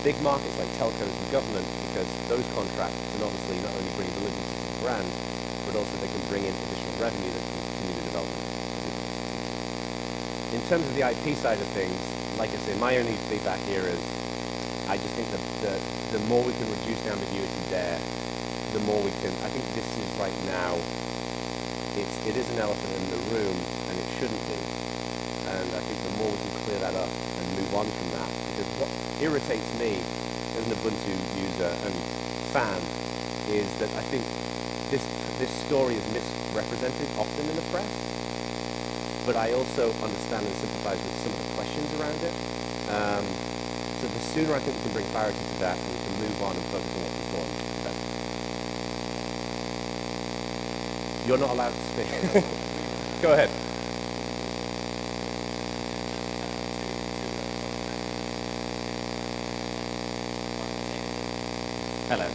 A: big markets like telcos and government because those contracts can obviously not only bring validity to the brand, but also they can bring in additional revenue that can continue the development. In terms of the IP side of things, like I say, my only feedback here is I just think that the, the more we can reduce the ambiguity there, the more we can, I think this is right now, it's, it is an elephant in the room and it shouldn't be. And I think the more we can clear that up and move on from that, because what irritates me as an Ubuntu user and fan is that I think this this story is misrepresented often in the press, but I also understand and sympathize with some of the questions around it. Um, so the sooner I think we can bring clarity to that and we can move on and focus on what's important. You're not allowed to speak. *laughs* Go ahead.
D: Hello.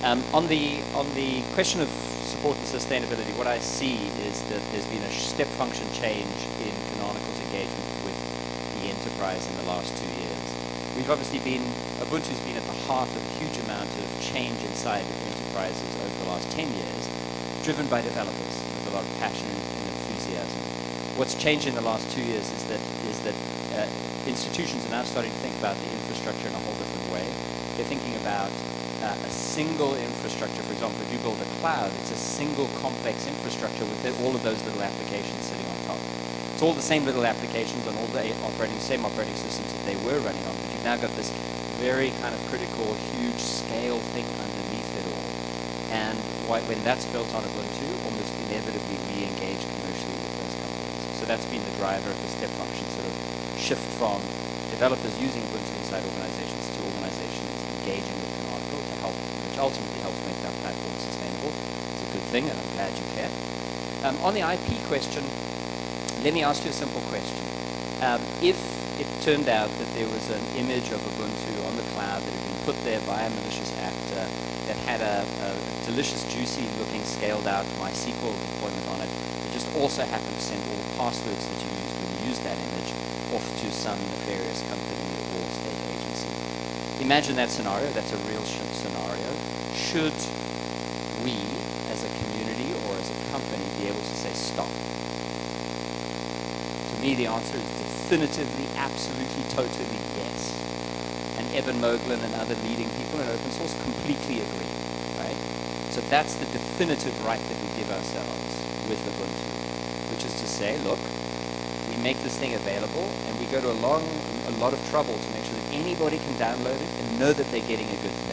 D: Um, on the on the question of support and sustainability, what I see is that there's been a step function change in Canonical's engagement with the enterprise in the last two years. We've obviously been Ubuntu's been at the heart of a huge amount of change inside enterprises over the last 10 years, driven by developers with a lot of passion and enthusiasm. What's changed in the last two years is that is that uh, institutions are now starting to think about the infrastructure in a whole different way. They're thinking about a single infrastructure. For example, if you build a cloud, it's a single complex infrastructure with all of those little applications sitting on top. It's all the same little applications on all the operating, same operating systems that they were running on, but you've now got this very kind of critical, huge scale thing underneath it all. And when that's built on Ubuntu, almost inevitably we engage commercially with those companies. So that's been the driver of the step function sort of shift from developers using Ubuntu inside organizations to organizations engaging with ultimately helps make that platform sustainable. It's a good thing, and I'm glad you care. Um, on the IP question, let me ask you a simple question. Um, if it turned out that there was an image of Ubuntu on the cloud that had been put there by a malicious actor that had a, a delicious, juicy looking, scaled out MySQL deployment on it, it just also happened to send all the passwords that you used when you used that image off to some nefarious company or state agency. Imagine that scenario, that's a real scenario should we, as a community or as a company, be able to say stop? To me, the answer is definitively, absolutely, totally yes. And Eben Moglen and other leading people in open source completely agree, right? So that's the definitive right that we give ourselves with Ubuntu, which is to say, look, we make this thing available and we go to a long, a lot of trouble to make sure that anybody can download it and know that they're getting a good thing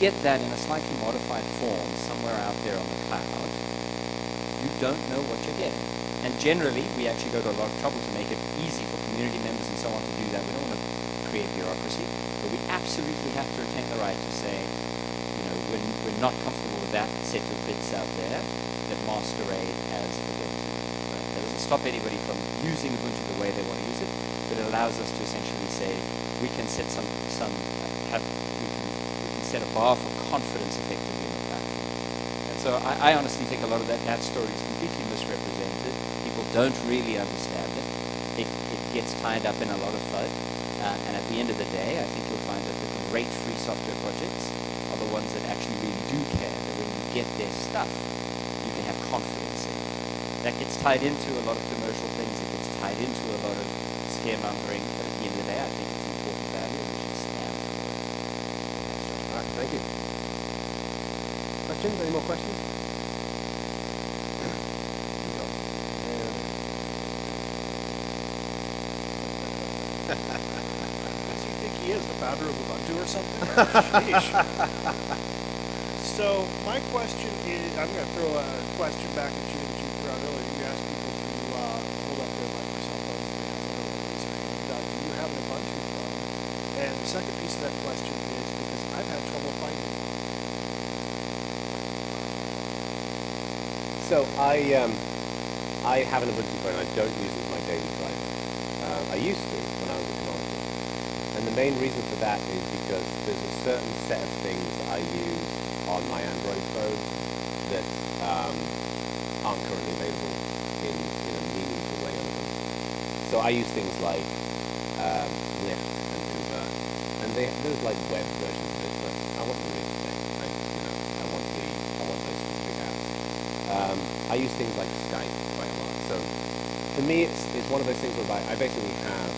D: get that in a slightly modified form somewhere out there on the cloud, you don't know what you're getting. And generally, we actually go to a lot of trouble to make it easy for community members and so on to do that. We don't want to create bureaucracy, but we absolutely have to retain the right to say, you know, when we're not comfortable with that set of bits out there, that master aid has a right? That doesn't stop anybody from using Ubuntu the way they want to use it, but it allows us to essentially say we can set some some have we can, we can set a bar for confidence effectively in the platform. And so I, I honestly think a lot of that that story is completely misrepresented. People don't really understand it. It, it gets tied up in a lot of FUD. Uh, and at the end of the day, I think you'll find that the great free software projects are the ones that actually really do care. That when you get their stuff, you can have confidence in. That gets tied into a lot of commercial things. It gets tied into a lot of scaremongering. But at the end of the day, I think it's an important value and we should stand for it.
A: All right, thank you. Questions? Any more questions?
E: Does he think he is the founder of Ubuntu or something? *laughs* Sheesh. so my question is, I'm going to throw a question back at you that you threw out earlier. You asked people to uh, hold up their Microsoft phones if they have one of those. And, uh, do you have an Ubuntu phone? And the second piece of that question is because I've had trouble finding it.
A: So I um, I have an Ubuntu phone. I don't use it as my daily driver. Um, I used to when I was at Canonical. And the main reason for that is because there's a certain set of things I use on my Android phone that um, aren't currently available in, in a meaningful way on Ubuntu. So I use things like um, Lyft and Uber, and they, there's like web versions of it, but I want the Lyft thing. I, you know, I want the I want those specific apps. Um, I use things like Skype quite a lot. So for me, it's, it's one of those things where I, basically have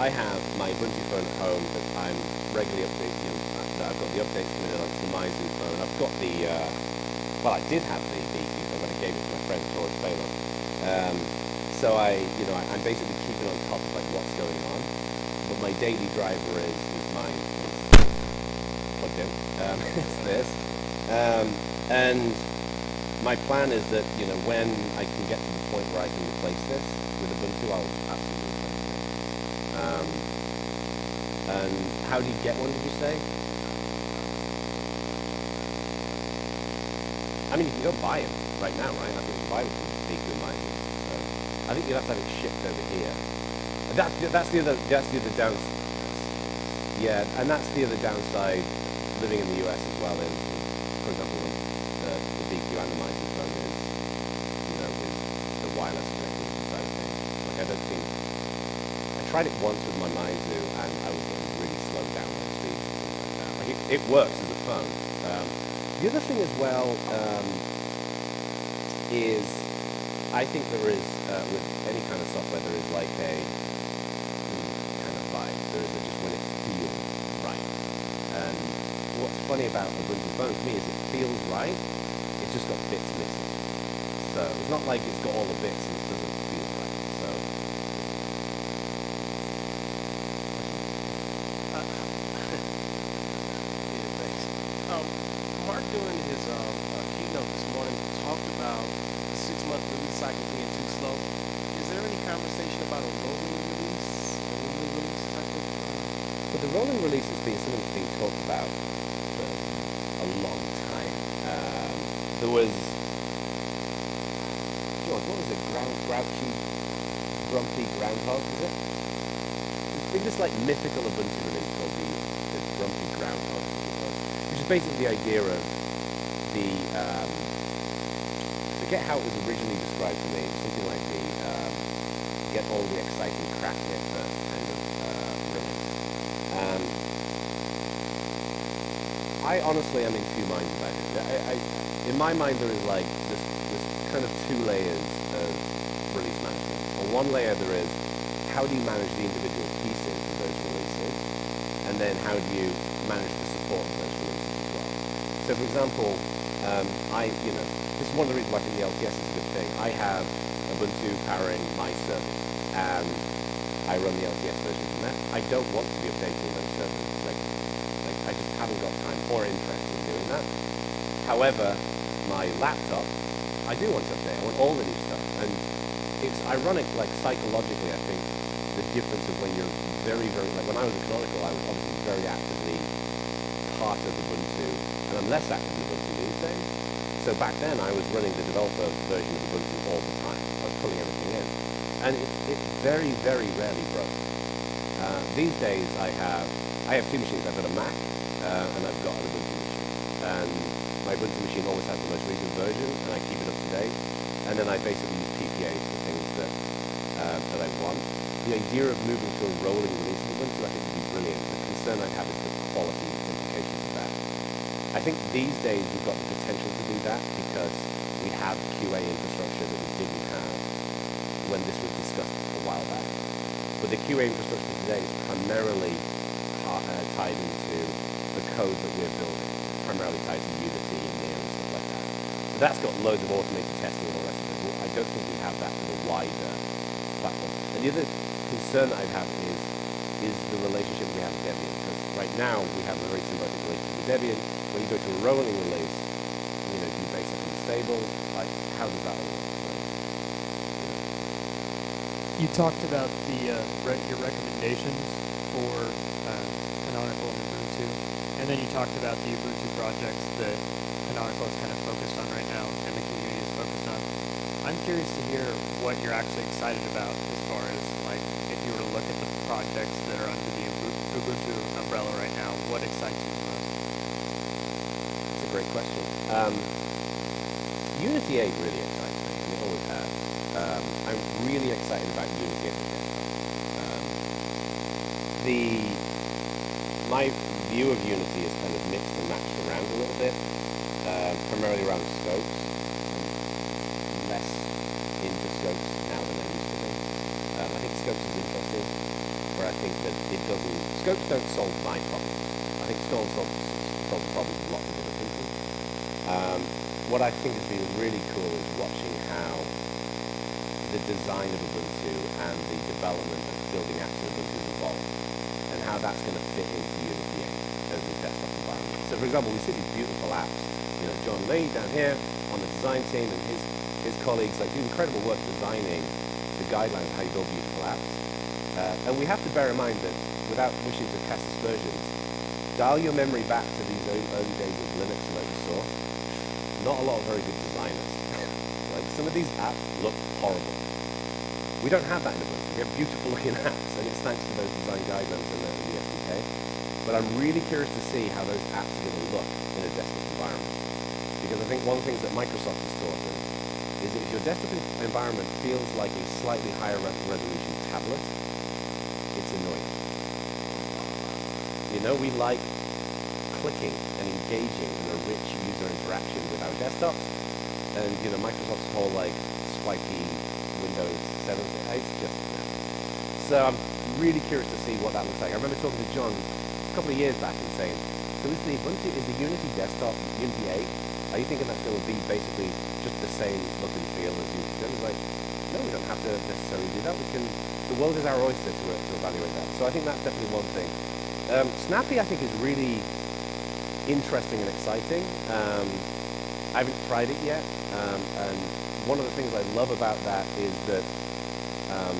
A: I have my Ubuntu phone at home that I'm regularly updating. You that I've got the updates coming in onto the Meizu phone. I've got the uh, well, I did have the BQ phone, but I gave it to my friend George Baylor. Um, so I, you know, I, I'm basically keeping on top of like what's going on. But my daily driver is, is. It's plugged in. Um, *laughs* it's this. Um, and my plan is that, you know, when I can get to the point where I can replace this with Ubuntu, I'll absolutely replace it. Um, and how do you get one, did you say? I mean, you can go buy it right now, right? I think you buy them from Good Might. So I think you'd have to have it shipped over here. And That, that's the other, that's the other down. Yeah, and that's the other downside living in the US as well. Is, for example, the, the BQ and the Mighty phone is, you know, is the wireless connectivity side of things. Like I don't think I tried it once with my Meizu and I was getting really slow download speeds and things like. Like it, it works as a phone. Um, the other thing as well um, is I think there is uh, with any kind of software there is like a hmm, kind of vibe. There is a just when it feels right. And what's funny about Ubuntu phone to me is it feels right. It's just got bits missing. So it's not like it's got all the bits and it doesn't feel right. So
E: Yeah, thanks. Um, Mark, during his um, uh, keynote this morning, talked about the six-month release cycle being too slow. Is there any conversation about a rolling release, a rolling release type of? Uh,
A: But the rolling release has been about for a long time. Um, there was, George, what was it? Ground, grouchy, grumpy groundhog, was it? Been this like mythical Ubuntu release called the, the grumpy groundhog, it which is basically the idea of the, um, I forget how it was originally described to me, something like the, um, get all the exciting crap in it first kind of uh, release. Um, I honestly am in two minds about it. I, I, in my mind, there is like this, this kind of two layers of release management. On one layer, there is how do you manage the individual pieces of those releases, and then how do you manage the support of those releases as well. So, for example, um, I, you know, this is one of the reasons why I think the LTS is a good thing. I have Ubuntu powering my service, and I run the LTS version from that. I don't want to be updating those servers. Like, like I just haven't got time or interest in doing that. However, my laptop, I do want to update. I want all the new stuff. And it's ironic, like psychologically, I think, the difference of when you're very, very, like when I was at Canonical, I was obviously very actively part of Ubuntu, and I'm less active in Ubuntu these days. So back then, I was running the developer version of Ubuntu all the time. I was pulling everything in. And it, it very, very rarely broke. Uh, these days, I have, I have two machines. I've got a Mac, uh, and I've got. And my Ubuntu machine always has the most recent version, and I keep it up to date. And then I basically use PPAs for things that, uh, that I want. The idea of moving to a rolling release of Ubuntu, I think, would be brilliant. The concern I have is the quality implications of that. I think these days we've got the potential to do that because we have QA infrastructure that we didn't have when this was discussed a while back. But the QA infrastructure today is primarily uh, tied into the code that we're building, to Unity and Mir and stuff like that. So that's got loads of automated testing and all the it. But I don't think we have that for the wider platform. And the other concern that I have is is the relationship we have with Debian. Because right now we have a very symbiotic relationship with Debian. When you go to a rolling release, you know, do you basically stable? Like, how does that work?
B: You talked about the uh, re- your recommendations for uh, Canonical and Ubuntu, and then you talked about the Ubuntu projects that Canonical is kind of focused on right now, and the community is focused on. I'm curious to hear what you're actually excited about as far as like if you were to look at the projects that are under the Ubuntu umbrella right now, what excites you the most?
A: It's a great question. Um, Unity 8 really excites me, and it always has. Um, I'm really excited about Unity 8. Um, the my view of Unity is kind of mixed and matched around a little bit, uh, primarily around scopes. Less into scopes now than I used to be. Um, I think scopes is interesting, where I think that it doesn't. Scopes don't solve my problem. I think scopes solve, solve problems of lots of other people. Um, what I think has been really cool is watching how the design of Ubuntu and the development of building apps in Ubuntu has and how that's going to fit into Unity 8 as a desktop environment. So, for example, we see these beautiful apps. You know, John Lea down here on the design team and his his colleagues like do incredible work designing the guidelines how you build beautiful apps. Uh, and we have to bear in mind that without wishing to cast aspersions, dial your memory back to these early, days of Linux and open source. Not a lot of very good designers. *laughs* like some of these apps look horrible. We don't have that in Ubuntu. We have beautiful looking *laughs* apps, and it's thanks to those design guidelines and the, and the SDK. But I'm really curious to see how those apps to look in a desktop environment. Because I think one of the things that Microsoft has taught is that if your desktop environment feels like a slightly higher resolution tablet, it's annoying. You know, we like clicking and engaging in a rich user interaction with our desktops. And, you know, Microsoft's whole, like, swipey Windows 7, it's just, no. So I'm really curious to see what that looks like. I remember talking to John a couple of years back and saying, so is the Ubuntu, is the Unity desktop, Unity 8, are you thinking that's going to be basically just the same look and feel as Unity 7? He's like, no, we don't have to necessarily do that. We can, the world is our oyster to, to evaluate that. So I think that's definitely one thing. Um, Snappy, I think, is really interesting and exciting. Um, I haven't tried it yet, um, and one of the things I love about that is that um,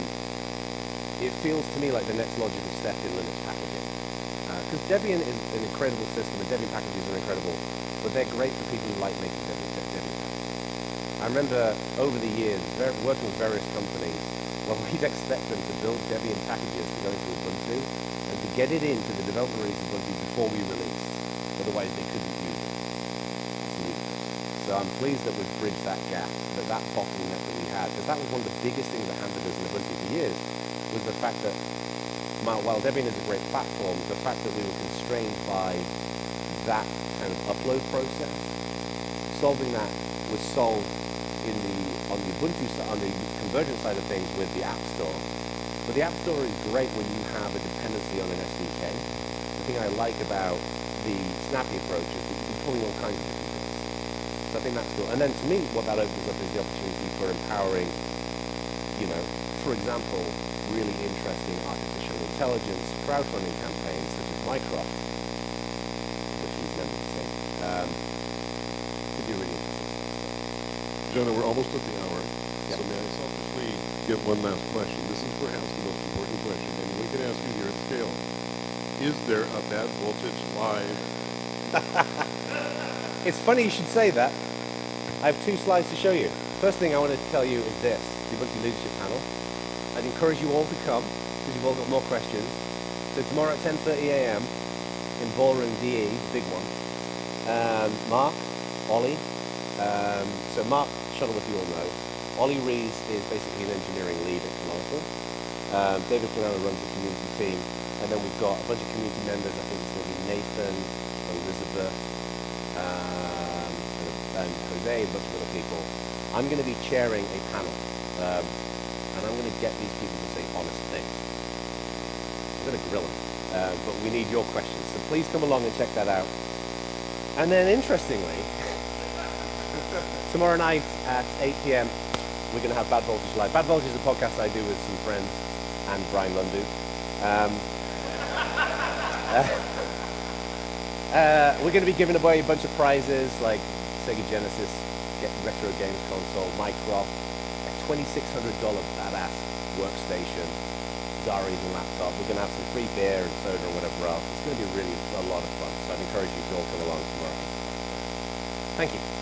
A: it feels to me like the next logical step in Linux packaging. Because Debian is an incredible system, and Debian packages are incredible, but they're great for people who like making Debian, packages. I remember over the years working with various companies, well, *laughs* we'd expect them to build Debian packages to go into Ubuntu, and to get it into the development release Ubuntu before we released. Otherwise, they couldn't use it. So I'm pleased that we've bridged that gap, that that bottleneck that we had, because that was one of the biggest things that hampered us in Ubuntu for years, was the fact that while Debian is a great platform, the fact that we were constrained by that kind of upload process, solving that was solved in the on the Ubuntu on the convergence side of things with the App Store. But the App Store is great when you have a dependency on an SDK. The thing I like about the snappy approach is that you can pull in all kinds of different things. So I think that's cool. And then to me, what that opens up is the opportunity for empowering, you know, for example, really interesting artificial intelligence crowdfunding campaigns such as Mycroft, which we've never seen, um, to be really interesting.
F: Jono, we're almost at the hour.
A: Yep.
F: So may I selfishly get one last question? This is perhaps the most important question, and we can ask you here at scale. Is there a bad voltage live? *laughs*
A: It's funny you should say that. I have two slides to show you. First thing I want to tell you is this, the Ubuntu Leadership Panel. I'd encourage you all to come, you've all got more questions. So tomorrow at 10.30 a.m. in Ballroom DE, big one, um, Mark, Olli, um, so Mark Shuttleworth you all know. Olli Ries is basically an engineering lead at Canonical. Um, David Canano runs the community team, and then we've got a bunch of community members. I think it's going to be Nathan, Elizabeth, um, and, and Jose, a bunch of other people. I'm going to be chairing a panel, um, and I'm going to get these people to say honest things. I'm going to grill them, uh, but we need your questions. So please come along and check that out. And then, interestingly, tomorrow night at 8 p.m., we're going to have Bad Voltage Live. Bad Voltage is a podcast I do with some friends and Bryan Lunduke. Um, *laughs* uh, we're going to be giving away a bunch of prizes like Sega Genesis Retro Games Console, Mycroft, a $2,600 badass workstation, ZaReason laptop. We're going to have some free beer and soda and whatever else. It's going to be really a lot of fun. So I'd encourage you to all come along tomorrow. Thank you.